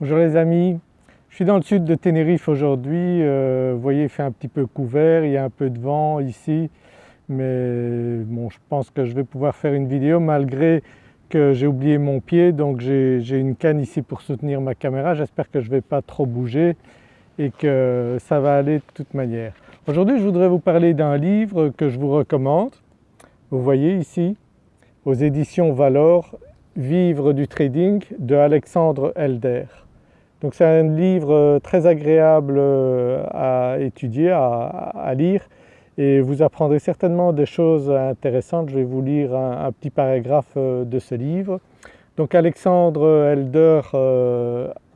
Bonjour les amis, je suis dans le sud de Tenerife aujourd'hui, euh, vous voyez il fait un petit peu couvert, il y a un peu de vent ici. Mais bon je pense que je vais pouvoir faire une vidéo malgré que j'ai oublié mon pied. Donc j'ai une canne ici pour soutenir ma caméra, j'espère que je ne vais pas trop bouger et que ça va aller de toute manière. Aujourd'hui je voudrais vous parler d'un livre que je vous recommande, vous voyez ici aux éditions Valor Vivre du trading de Alexandre Elder. Donc c'est un livre euh, très agréable euh, à étudier, à, lire et vous apprendrez certainement des choses intéressantes. Je vais vous lire un, petit paragraphe euh, de ce livre. Donc Alexandre Elder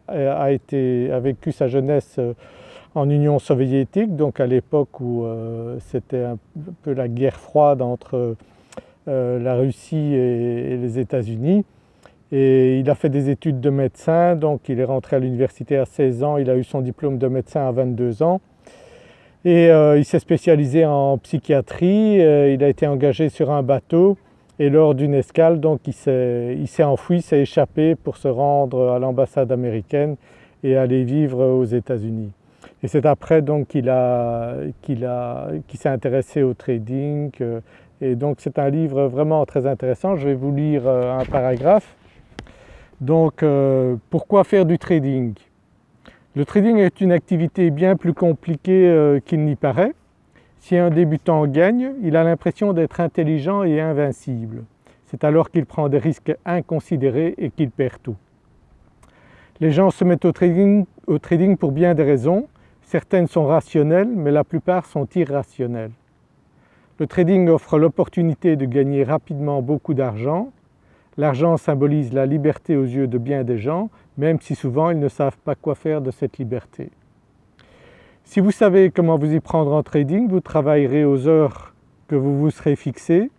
a, vécu sa jeunesse en Union soviétique, donc à l'époque où c'était un peu la guerre froide entre la Russie et, les États-Unis et il a fait des études de médecin donc il est rentré à l'université à 16 ans, il a eu son diplôme de médecin à 22 ans et euh, il s'est spécialisé en psychiatrie, euh, il a été engagé sur un bateau et lors d'une escale donc il s'est enfui, s'est échappé pour se rendre à l'ambassade américaine et aller vivre aux États-Unis. Et c'est après donc qu'il s'est intéressé au trading et donc c'est un livre vraiment très intéressant. Je vais vous lire euh, un paragraphe. Donc euh, pourquoi faire du trading? Le trading est une activité bien plus compliquée euh, qu'il n'y paraît. Si un débutant gagne, il a l'impression d'être intelligent et invincible. C'est alors qu'il prend des risques inconsidérés et qu'il perd tout. Les gens se mettent au trading, au trading pour bien des raisons. Certaines sont rationnelles mais la plupart sont irrationnelles. Le trading offre l'opportunité de gagner rapidement beaucoup d'argent. L'argent symbolise la liberté aux yeux de bien des gens, même si souvent ils ne savent pas quoi faire de cette liberté. Si vous savez comment vous y prendre en trading, vous travaillerez aux heures que vous vous serez fixées,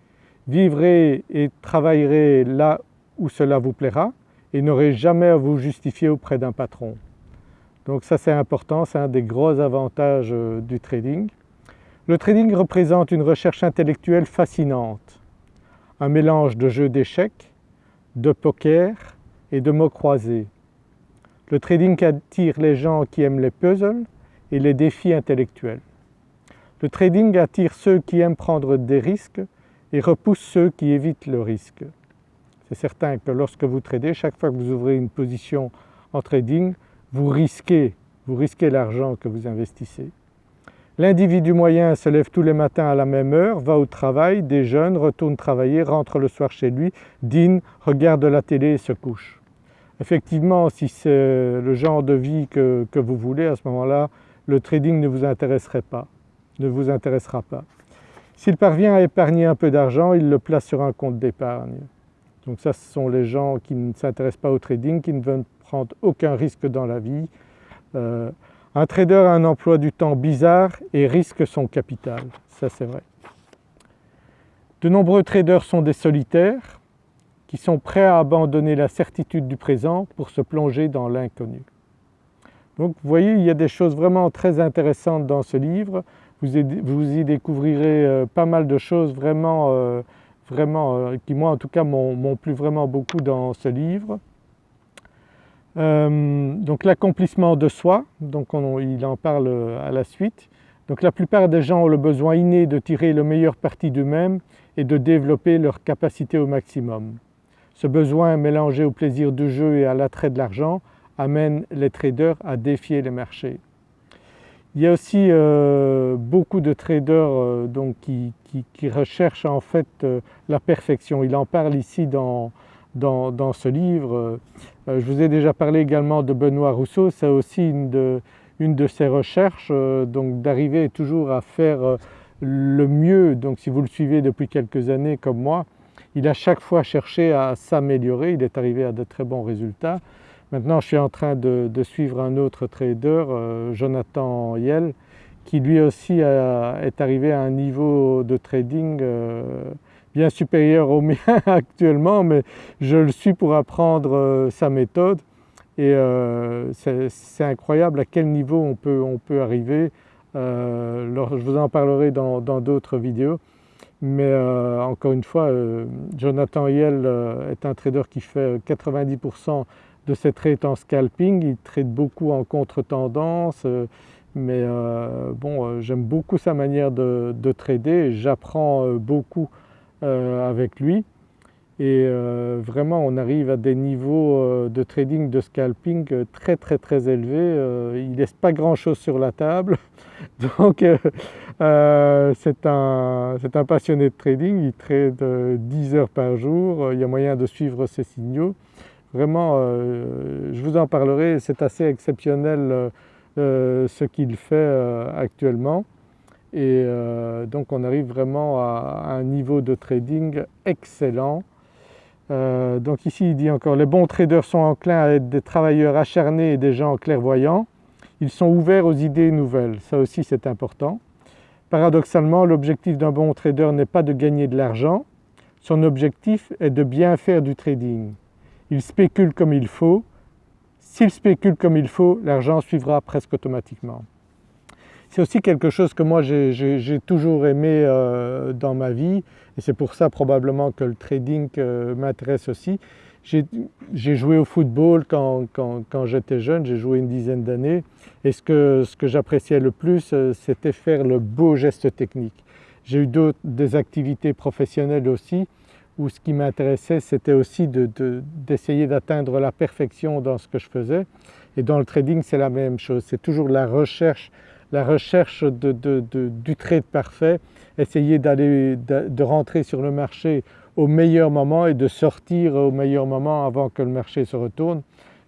vivrez et travaillerez là où cela vous plaira et n'aurez jamais à vous justifier auprès d'un patron. Donc ça c'est important, c'est un des gros avantages euh, du trading. Le trading représente une recherche intellectuelle fascinante, un mélange de jeux d'échecs, de poker et de mots croisés. Le trading attire les gens qui aiment les puzzles et les défis intellectuels. Le trading attire ceux qui aiment prendre des risques et repousse ceux qui évitent le risque. C'est certain que lorsque vous tradez, chaque fois que vous ouvrez une position en trading, vous risquez, vous risquez l'argent que vous investissez. L'individu moyen se lève tous les matins à la même heure, va au travail, déjeune, retourne travailler, rentre le soir chez lui, dîne, regarde la télé et se couche. Effectivement si c'est le genre de vie que, vous voulez à ce moment-là, le trading ne vous intéresserait pas, ne vous intéressera pas. S'il parvient à épargner un peu d'argent, il le place sur un compte d'épargne. Donc ça ce sont les gens qui ne s'intéressent pas au trading, qui ne veulent prendre aucun risque dans la vie. Euh, un trader a un emploi du temps bizarre et risque son capital, ça c'est vrai. De nombreux traders sont des solitaires qui sont prêts à abandonner la certitude du présent pour se plonger dans l'inconnu. Donc vous voyez il y a des choses vraiment très intéressantes dans ce livre, vous y découvrirez euh, pas mal de choses vraiment, euh, vraiment euh, qui moi en tout cas m'ont plu vraiment beaucoup dans ce livre. Euh, donc l'accomplissement de soi, donc il en parle à la suite. Donc la plupart des gens ont le besoin inné de tirer le meilleur parti d'eux-mêmes et de développer leur capacité au maximum. Ce besoin mélangé au plaisir du jeu et à l'attrait de l'argent amène les traders à défier les marchés. Il y a aussi euh, beaucoup de traders euh, donc, qui, recherchent en fait la perfection. Il en parle ici dans, dans, ce livre. Euh, je vous ai déjà parlé également de Benoît Rousseau, c'est aussi une de, ses recherches, euh, donc d'arriver toujours à faire euh, le mieux. Donc si vous le suivez depuis quelques années comme moi, il a chaque fois cherché à s'améliorer, il est arrivé à de très bons résultats. Maintenant je suis en train de, suivre un autre trader, Jonathan Yell, qui lui aussi est arrivé à un niveau de trading bien supérieur au mien actuellement mais je le suis pour apprendre euh, sa méthode et euh, c'est incroyable à quel niveau on peut, on peut arriver. Euh, je vous en parlerai dans d'autres vidéos mais encore une fois Jonathan Yell est un trader qui fait 90% de ses trades en scalping, il trade beaucoup en contre-tendance mais bon j'aime beaucoup sa manière de trader j'apprends beaucoup avec lui. Et euh, vraiment on arrive à des niveaux euh, de trading, de scalping euh, très très très élevés. il ne laisse pas grand chose sur la table. Donc c'est un, un, passionné de trading, il trade 10 heures par jour, il y a moyen de suivre ses signaux. Vraiment je vous en parlerai, c'est assez exceptionnel ce qu'il fait actuellement et donc on arrive vraiment à un niveau de trading excellent euh, donc ici il dit encore les bons traders sont enclins à être des travailleurs acharnés et des gens clairvoyants. Ils sont ouverts aux idées nouvelles, ça aussi c'est important. Paradoxalement l'objectif d'un bon trader n'est pas de gagner de l'argent, son objectif est de bien faire du trading. Il spécule comme il faut, s'il spécule comme il faut l'argent suivra presque automatiquement. C'est aussi quelque chose que moi j'ai toujours aimé euh, dans ma vie. Et c'est pour ça probablement que le trading euh, m'intéresse aussi. J'ai joué au football quand, j'étais jeune, j'ai joué une dizaine d'années. Et ce que, j'appréciais le plus euh, c'était faire le beau geste technique. J'ai eu des activités professionnelles aussi où ce qui m'intéressait c'était aussi d'essayer d'atteindre la perfection dans ce que je faisais. Et dans le trading c'est la même chose, c'est toujours la recherche la recherche du trade parfait, essayer d'aller de, rentrer sur le marché au meilleur moment et de sortir au meilleur moment avant que le marché se retourne.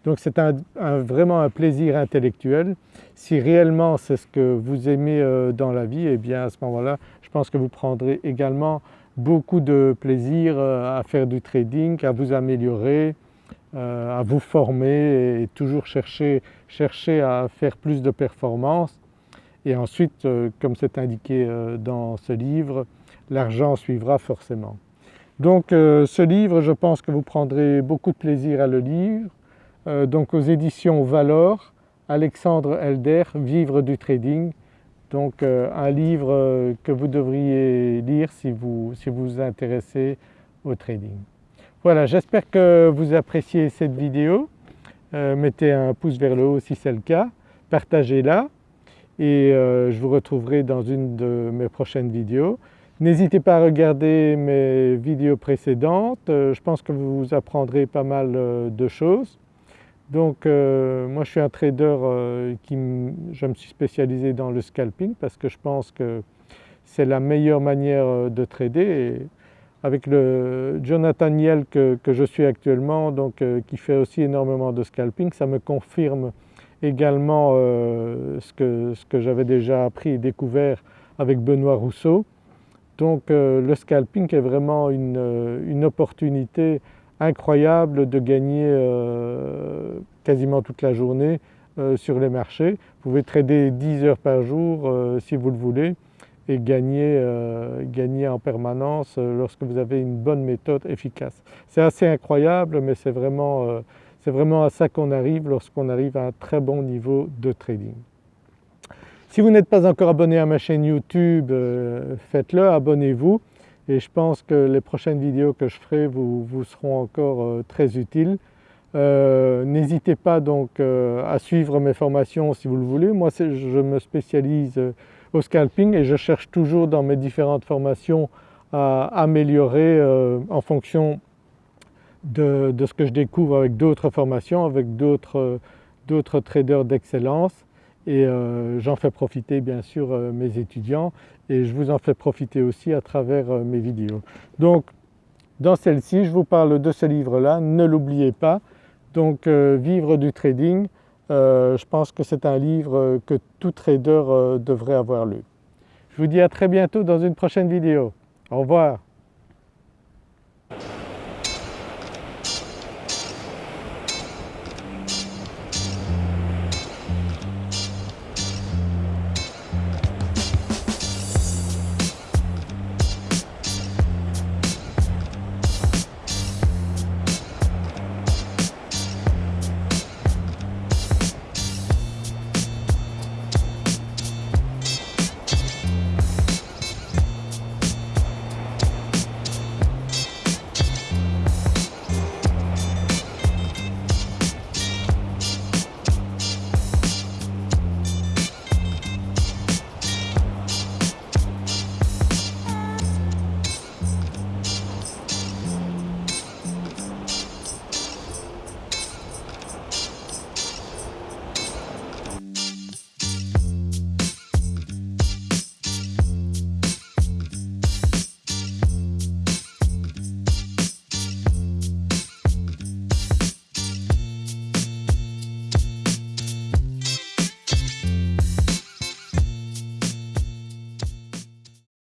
Donc c'est vraiment un plaisir intellectuel. Si réellement c'est ce que vous aimez euh, dans la vie, eh bien à ce moment-là je pense que vous prendrez également beaucoup de plaisir euh, à faire du trading, à vous améliorer, euh, à vous former et toujours chercher à faire plus de performances et ensuite euh, comme c'est indiqué euh, dans ce livre, l'argent suivra forcément. Donc euh, ce livre je pense que vous prendrez beaucoup de plaisir à le lire, donc aux éditions Valor, Alexandre Elder, Vivre du trading, donc un livre que vous devriez lire si vous si vous, intéressez au trading. Voilà j'espère que vous appréciez cette vidéo, mettez un pouce vers le haut si c'est le cas, partagez-la et euh, je vous retrouverai dans une de mes prochaines vidéos. N'hésitez pas à regarder mes vidéos précédentes, euh, je pense que vous apprendrez pas mal euh, de choses. Donc moi je suis un trader qui je me suis spécialisé dans le scalping parce que je pense que c'est la meilleure manière de trader avec le Jonathan Yell que, que je suis actuellement donc qui fait aussi énormément de scalping, ça me confirme également euh, ce que, ce que j'avais déjà appris et découvert avec Benoît Rousseau. Donc euh, le scalping est vraiment une, euh, une, opportunité incroyable de gagner quasiment toute la journée sur les marchés. Vous pouvez trader 10 heures par jour si vous le voulez et gagner, gagner en permanence lorsque vous avez une bonne méthode efficace. C'est assez incroyable mais c'est vraiment c'est vraiment à ça qu'on arrive lorsqu'on arrive à un très bon niveau de trading. Si vous n'êtes pas encore abonné à ma chaîne YouTube, euh, faites-le, abonnez-vous et je pense que les prochaines vidéos que je ferai vous, seront encore euh, très utiles. Euh, n'hésitez pas donc à suivre mes formations si vous le voulez. Moi je me spécialise au scalping et je cherche toujours dans mes différentes formations à améliorer en fonction de, ce que je découvre avec d'autres formations, avec d'autres traders d'excellence et euh, j'en fais profiter bien sûr euh, mes étudiants et je vous en fais profiter aussi à travers euh, mes vidéos. Donc dans celle-ci je vous parle de ce livre-là, ne l'oubliez pas. Donc Vivre du trading, je pense que c'est un livre que tout trader devrait avoir lu. Je vous dis à très bientôt dans une prochaine vidéo. Au revoir.